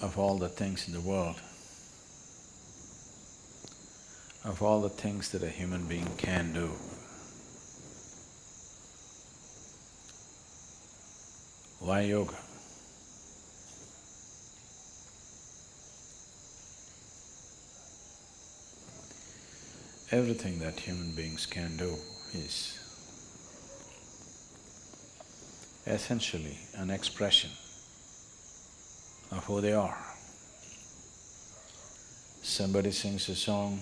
of all the things in the world, of all the things that a human being can do, why yoga? Everything that human beings can do is essentially an expression of who they are. Somebody sings a song,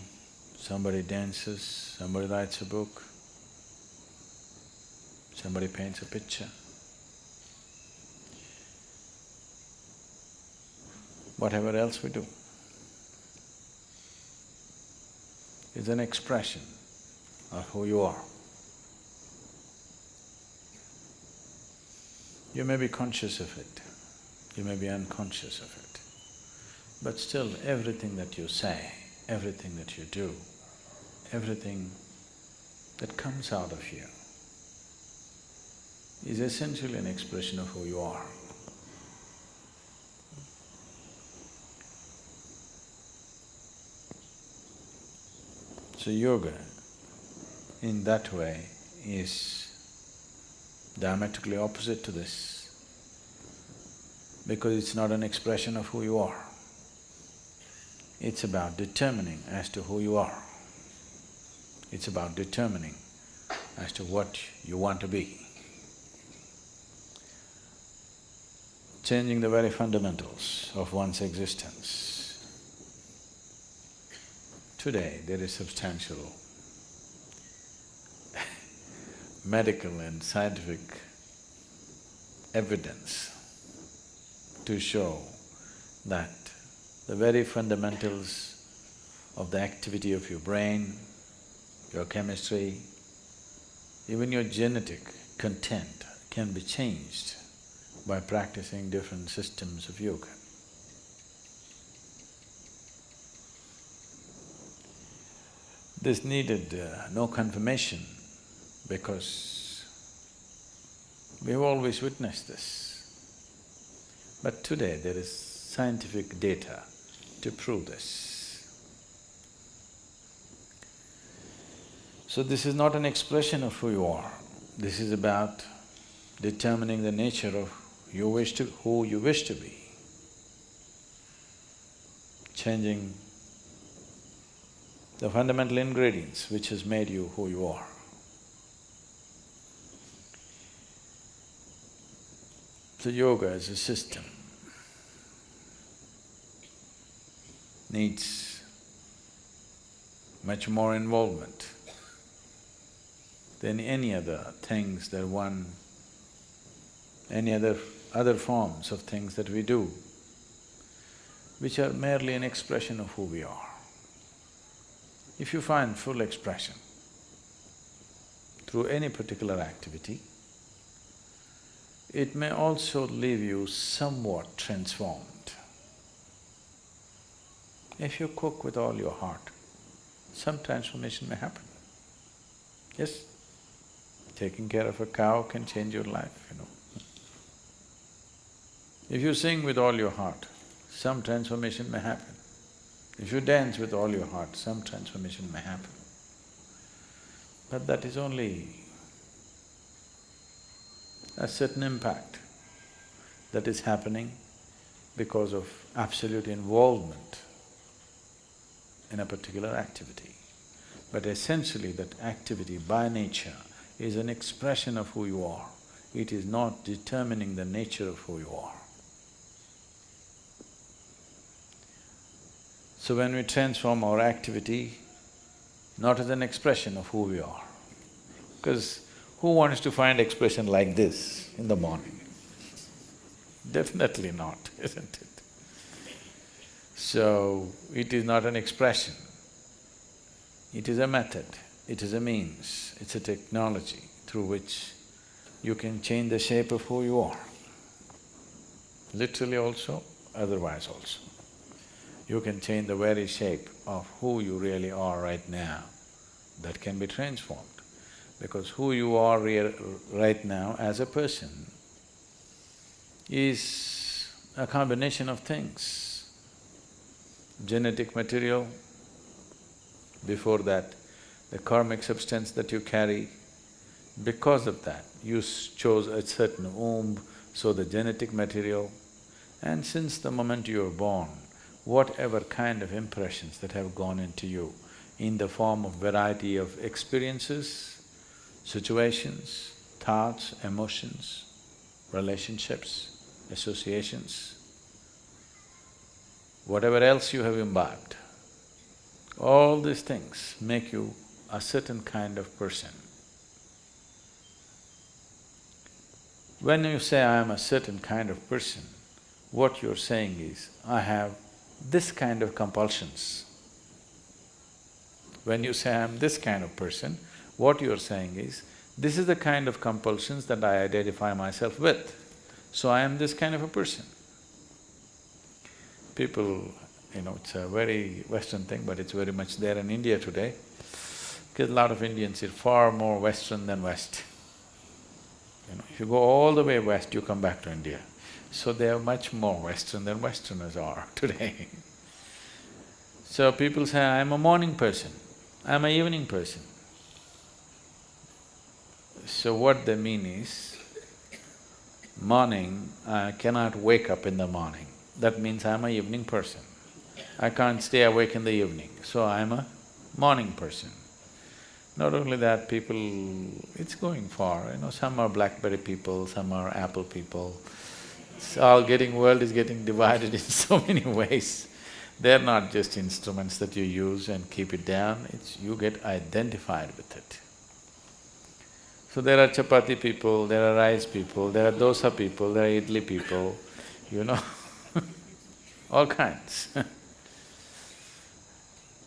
somebody dances, somebody writes a book, somebody paints a picture. Whatever else we do is an expression of who you are. You may be conscious of it, you may be unconscious of it, but still everything that you say, everything that you do, everything that comes out of you is essentially an expression of who you are. So yoga in that way is diametrically opposite to this because it's not an expression of who you are. It's about determining as to who you are. It's about determining as to what you want to be. Changing the very fundamentals of one's existence. Today, there is substantial medical and scientific evidence to show that the very fundamentals of the activity of your brain, your chemistry, even your genetic content can be changed by practicing different systems of yoga. This needed uh, no confirmation because we've always witnessed this. But today there is scientific data to prove this. So this is not an expression of who you are, this is about determining the nature of you wish to… who you wish to be. Changing the fundamental ingredients which has made you who you are. So yoga as a system needs much more involvement than any other things that one… any other… other forms of things that we do, which are merely an expression of who we are. If you find full expression through any particular activity, it may also leave you somewhat transformed. If you cook with all your heart, some transformation may happen. Yes? Taking care of a cow can change your life, you know. If you sing with all your heart, some transformation may happen. If you dance with all your heart, some transformation may happen. But that is only a certain impact that is happening because of absolute involvement in a particular activity. But essentially that activity by nature is an expression of who you are. It is not determining the nature of who you are. So when we transform our activity, not as an expression of who we are, because who wants to find expression like this in the morning? Definitely not, isn't it? So, it is not an expression, it is a method, it is a means, it's a technology through which you can change the shape of who you are. Literally also, otherwise also. You can change the very shape of who you really are right now, that can be transformed. Because who you are right now as a person is a combination of things. Genetic material, before that, the karmic substance that you carry, because of that, you chose a certain womb, so the genetic material, and since the moment you were born, whatever kind of impressions that have gone into you in the form of variety of experiences, situations, thoughts, emotions, relationships, associations, whatever else you have imbibed, all these things make you a certain kind of person. When you say, I am a certain kind of person, what you're saying is, I have this kind of compulsions. When you say, I am this kind of person, what you're saying is, this is the kind of compulsions that I identify myself with, so I am this kind of a person. People, you know, it's a very Western thing, but it's very much there in India today, because a lot of Indians are far more Western than West. You know, if you go all the way west, you come back to India. So they are much more Western than Westerners are today. so people say, I'm a morning person, I'm a evening person. So what they mean is, morning, I cannot wake up in the morning. That means I'm a evening person. I can't stay awake in the evening, so I'm a morning person. Not only that, people… it's going far, you know, some are Blackberry people, some are Apple people. It's all getting… world is getting divided in so many ways. They're not just instruments that you use and keep it down, it's… you get identified with it. So there are chapati people, there are rice people, there are dosa people, there are idli people, you know all kinds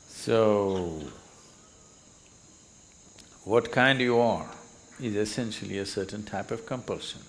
So, what kind you are is essentially a certain type of compulsion.